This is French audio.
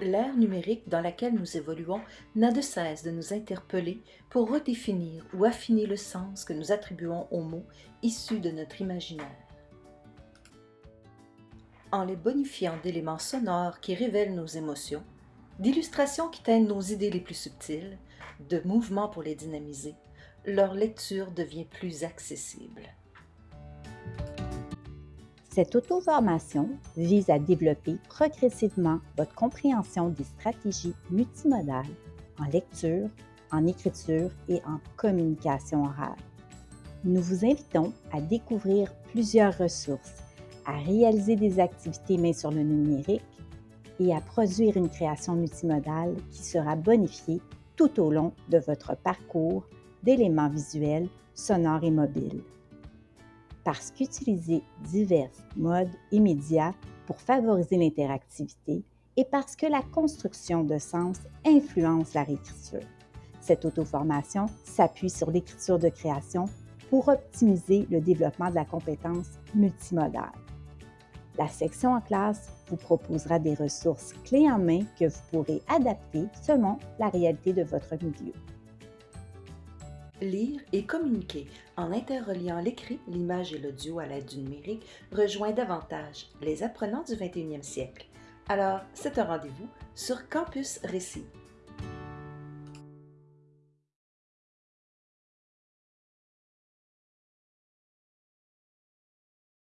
L'ère numérique dans laquelle nous évoluons n'a de cesse de nous interpeller pour redéfinir ou affiner le sens que nous attribuons aux mots issus de notre imaginaire. En les bonifiant d'éléments sonores qui révèlent nos émotions, d'illustrations qui teignent nos idées les plus subtiles, de mouvements pour les dynamiser, leur lecture devient plus accessible. Cette auto-formation vise à développer progressivement votre compréhension des stratégies multimodales en lecture, en écriture et en communication orale. Nous vous invitons à découvrir plusieurs ressources, à réaliser des activités main sur le numérique et à produire une création multimodale qui sera bonifiée tout au long de votre parcours d'éléments visuels, sonores et mobiles parce qu'utiliser divers modes et médias pour favoriser l'interactivité et parce que la construction de sens influence la réécriture. Cette auto-formation s'appuie sur l'écriture de création pour optimiser le développement de la compétence multimodale. La section en classe vous proposera des ressources clés en main que vous pourrez adapter selon la réalité de votre milieu lire et communiquer en interreliant l'écrit, l'image et l'audio à l'aide du numérique rejoint davantage les apprenants du 21e siècle. Alors, c'est un rendez-vous sur Campus Récit.